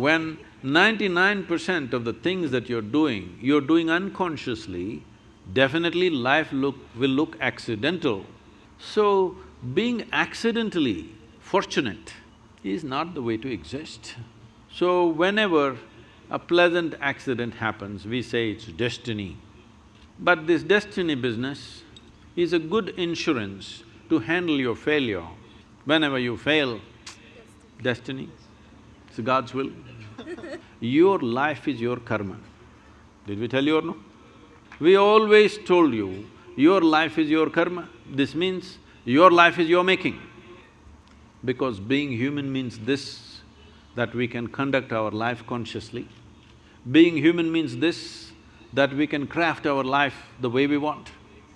When ninety-nine percent of the things that you're doing, you're doing unconsciously, definitely life look… will look accidental. So, being accidentally fortunate is not the way to exist. So, whenever a pleasant accident happens, we say it's destiny. But this destiny business is a good insurance to handle your failure. Whenever you fail, destiny, it's God's will. your life is your karma. Did we tell you or no? We always told you, your life is your karma. This means your life is your making. Because being human means this, that we can conduct our life consciously. Being human means this, that we can craft our life the way we want.